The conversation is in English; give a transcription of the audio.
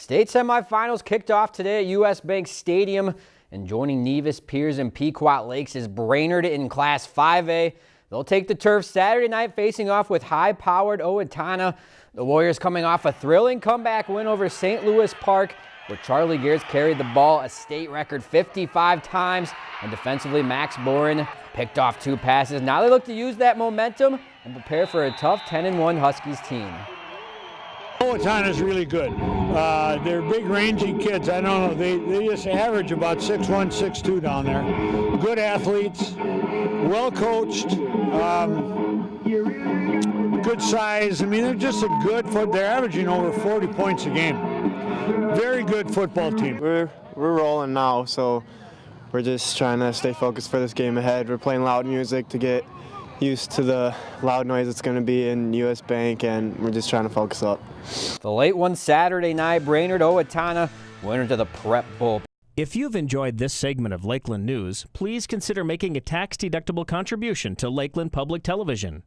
State semifinals kicked off today at U.S. Bank Stadium, and joining Nevis, Pierz, and Pequot Lakes is Brainerd in Class 5A. They'll take the turf Saturday night facing off with high-powered Owatonna. The Warriors coming off a thrilling comeback win over St. Louis Park, where Charlie Gears carried the ball a state record 55 times, and defensively Max Boren picked off two passes. Now they look to use that momentum and prepare for a tough 10-1 Huskies team. Is really good. Uh, they're big, rangy kids. I don't know. They, they just average about 6'1", 6'2", down there. Good athletes, well coached, um, good size. I mean, they're just a good foot. They're averaging over 40 points a game. Very good football team. We're we're rolling now, so we're just trying to stay focused for this game ahead. We're playing loud music to get used to the loud noise it's going to be in U.S. Bank, and we're just trying to focus up. The late one Saturday night, Brainerd Owatonna went into the Prep Bowl. If you've enjoyed this segment of Lakeland News, please consider making a tax-deductible contribution to Lakeland Public Television.